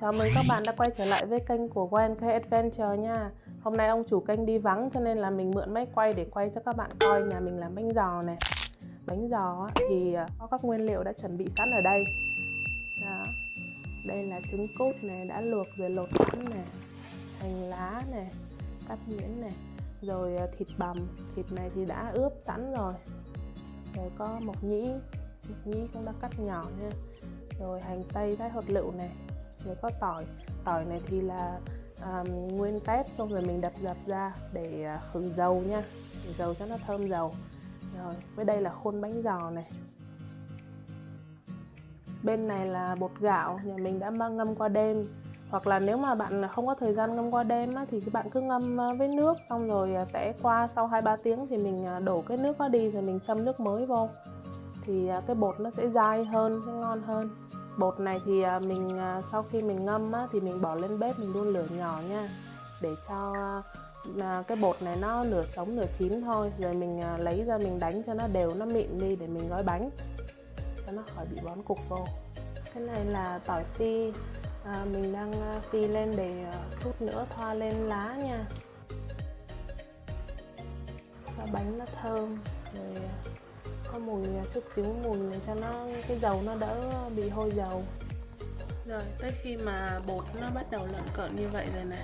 Chào mừng các bạn đã quay trở lại với kênh của Wen K Adventure nha. Hôm nay ông chủ kênh đi vắng cho nên là mình mượn máy quay để quay cho các bạn coi nhà mình làm bánh giò này. Bánh giò thì à, có các nguyên liệu đã chuẩn bị sẵn ở đây. Đó. Đây là trứng cút này đã luộc rồi lột sẵn này. Hành lá này, cắt nhuyễn này. Rồi à, thịt bằm, thịt này thì đã ướp sẵn rồi. Rồi có mộc nhĩ, mộc nhĩ cũng đã cắt nhỏ nha. Rồi hành tây thái hột lựu này mới có tỏi. Tỏi này thì là um, nguyên tép xong rồi mình đập dập ra để uh, khử dầu nha. Khử dầu cho nó thơm dầu. Rồi với đây là khuôn bánh giò này. Bên này là bột gạo nhà mình đã mang ngâm qua đêm. Hoặc là nếu mà bạn không có thời gian ngâm qua đêm á, thì các bạn cứ ngâm à, với nước xong rồi sẽ qua sau 2-3 tiếng thì mình đổ cái nước đó đi rồi mình châm nước mới vô. Thì cái bột nó sẽ dai hơn sẽ ngon hơn bột này thì à, mình à, sau khi mình ngâm á, thì mình bỏ lên bếp mình đun lửa nhỏ nha. Để cho à, cái bột này nó nửa sống nửa chín thôi. Rồi mình à, lấy ra mình đánh cho nó đều nó mịn đi để mình gói bánh. Cho nó khỏi bị bón cục vô. Cái này là tỏi phi. À, mình đang phi lên để chút nữa thoa lên lá nha. Cho bánh nó thơm. Rồi có mùi à, chút xíu mùi để cho nó, cái dầu nó đỡ bị hôi dầu. Rồi, tới khi mà bột nó bắt đầu lợn cợn như vậy rồi nè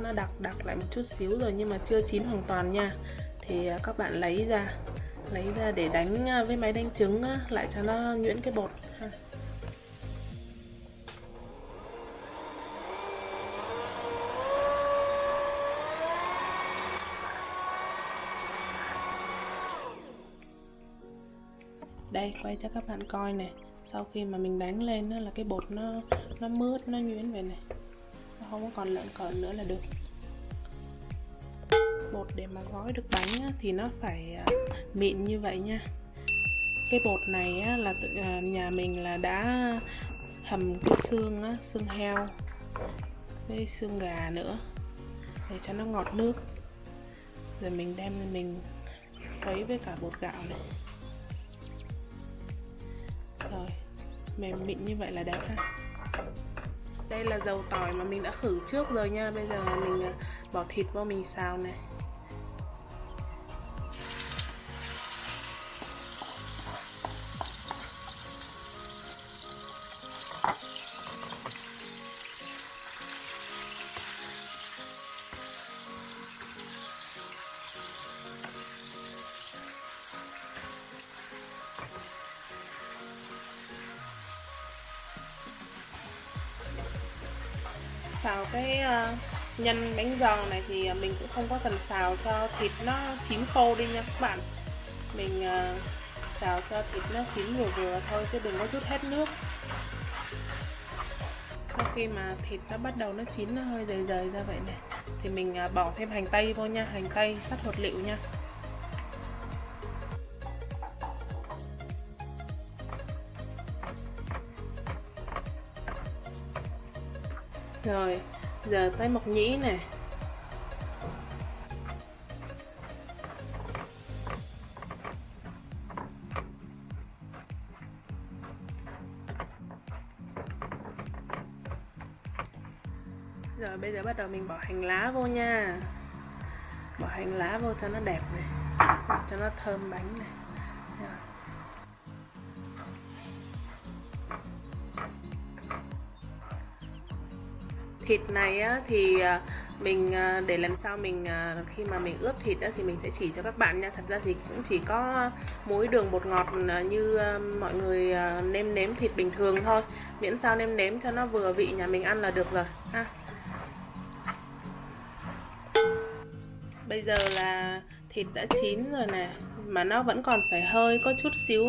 nó đặc đặc lại một chút xíu rồi nhưng mà chưa chín hoàn toàn nha. Thì à, các bạn lấy ra lấy ra để đánh à, với máy đánh trứng lại cho nó nhuyễn cái bột. Đây quay cho các bạn coi này. Sau khi mà mình đánh lên đó là cái bột nó nó mướt nó nhuyễn vậy này. Nó không có còn lợn cợn nữa là được. Bột để mà gói được bánh á, thì nó phải à, mịn như vậy nha. Cái bột này á, là tự, à, nhà mình là đã hầm cái xương á, xương heo với xương gà nữa để cho nó ngọt nước. Rồi mình đem mình khuấy với cả bột gạo này rồi, mềm mịn như vậy là đẹp ha. Đây là dầu tỏi mà mình đã khử trước rồi nha. Bây giờ mình ờ, bỏ thịt vào mình xào này. Xào cái uh, nhân bánh giòn này thì mình cũng không có cần xào cho thịt nó chín khô đi nha các bạn. Mình uh, xào cho thịt nó chín vừa vừa thôi chứ đừng có chút hết nước. Sau khi mà thịt nó bắt đầu nó chín nó hơi dày dày ra vậy này thì mình uh, bỏ thêm hành tây vô nha hành tây sắt hột liệu nha. Rồi, giờ tới mộc nhĩ nè. Rồi bây giờ bắt đầu mình bỏ hành lá vô nha. Bỏ hành lá vô cho nó đẹp này Cho nó thơm bánh này. Thịt này á, thì à, mình à, để lần sau mình à, khi mà mình ướp thịt á, thì mình sẽ chỉ cho các bạn nha. Thật ra thì cũng chỉ có muối đường bột ngọt như mọi người nêm nếm thịt bình thường thôi. Miễn sao nêm nếm cho nó vừa vị nhà mình ăn là được rồi ha. Bây giờ là thịt đã chín rồi nè mà nó vẫn còn phải hơi có chút xíu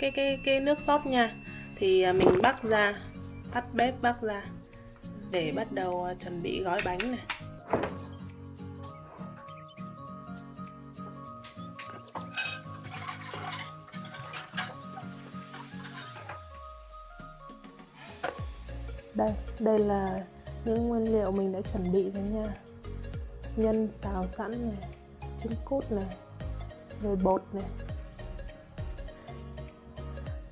cái cái cái nước sốt nha. Thì mình bắt ra tắt bếp bắt ra để bắt đầu à, chuẩn bị gói bánh này. Đây đây là những nguyên liệu mình đã chuẩn bị rồi nha. Nhân xào sẵn này, trứng cút này, rồi bột này.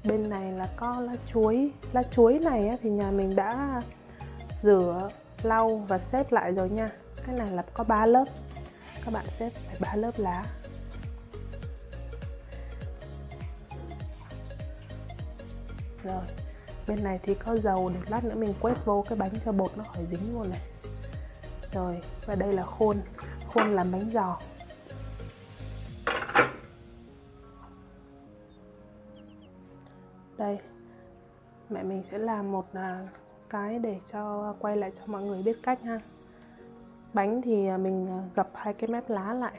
Bên này là có lá chuối. Lá chuối này thì nhà mình đã rửa lau và xếp lại rồi nha. Cái này là có 3 lớp. Các bạn xếp phải ba lớp lá. Rồi, bên này thì có dầu để lát nữa mình quét vô cái bánh cho bột nó khỏi dính luôn này. Rồi, và đây là khuôn. Khuôn làm bánh giò. Đây, mẹ mình sẽ làm một à, cái để cho quay lại cho mọi người biết cách ha. Bánh thì à, mình à, gập hai cái mép lá lại.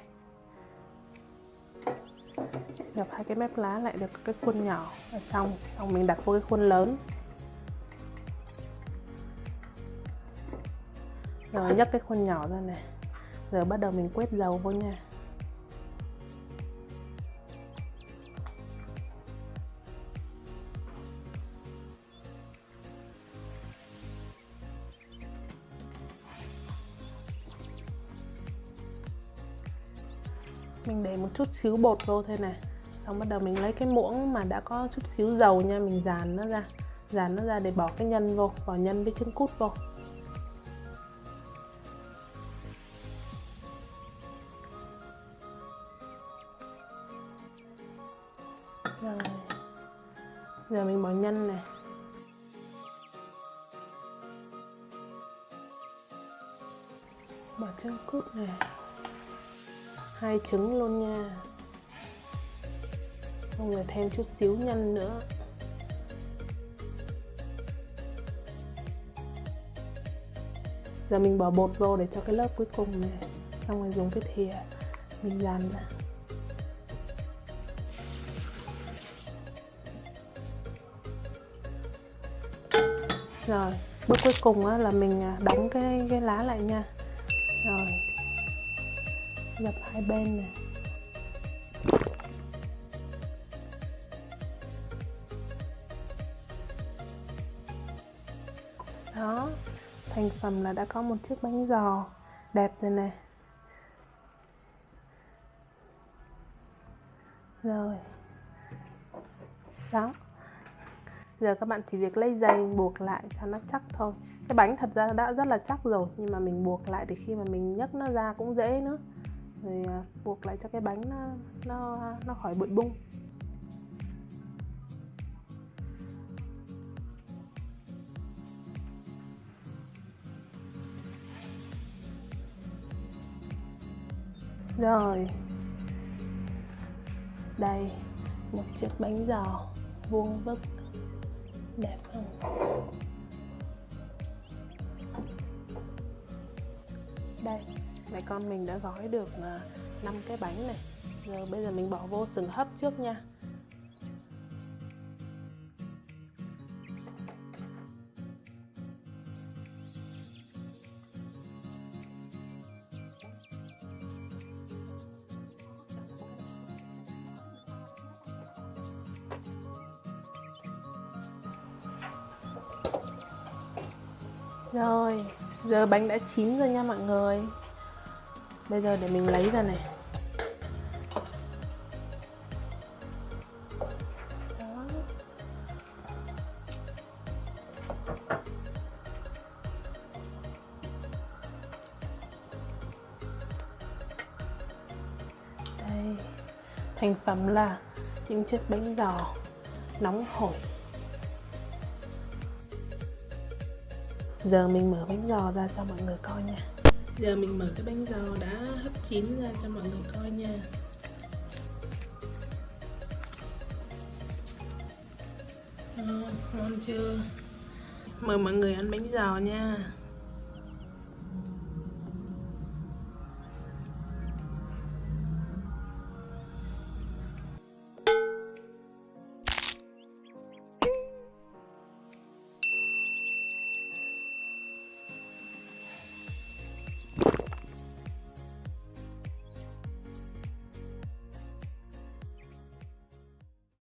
Gập hai cái mép lá lại được cái khuôn nhỏ ở trong, xong mình đặt vô cái khuôn lớn. Rồi nhấc cái khuôn nhỏ ra này. Giờ bắt đầu mình quét dầu vô nha. Mình để một chút xíu bột vô thôi này xong bắt đầu mình lấy cái muỗng mà đã có chút xíu dầu nha, mình dàn nó ra. Dàn nó ra để bỏ cái nhân vô, bỏ nhân với trứng cút vô. Rồi. Giờ mình bỏ nhân này bỏ trứng cút này hai trứng luôn nha. Xong rồi thêm chút xíu nhân nữa. Giờ mình bỏ bột vô để cho cái lớp cuối cùng này. Xong rồi dùng cái thìa mình dàn ra. Rồi bước cuối cùng á, là mình à, đóng cái cái lá lại nha. Rồi gập hai bên nè. Đó, thành phẩm là đã có một chiếc bánh giò đẹp rồi nè. Rồi. Đó. Giờ các bạn chỉ việc lấy dây buộc lại cho nó chắc thôi. Cái bánh thật ra đã rất là chắc rồi, nhưng mà mình buộc lại thì khi mà mình nhấc nó ra cũng dễ nữa rồi à, buộc lại cho cái bánh nó nó nó khỏi bụi bung. Rồi. Đây, một chiếc bánh giò vuông vức. Đẹp không? Mẹ con mình đã gói được à, 5 cái bánh này. Giờ bây giờ mình bỏ vô sừng hấp trước nha. Rồi, giờ bánh đã chín rồi nha mọi người. Bây giờ để mình lấy ra này. Đây, thành phẩm là những chiếc bánh giò nóng hổi. Giờ mình mở bánh giò ra cho mọi người coi nha giờ mình mở cái bánh giò đã hấp chín ra cho mọi người coi nha. À, ngon chưa? Mời mọi người ăn bánh giò nha.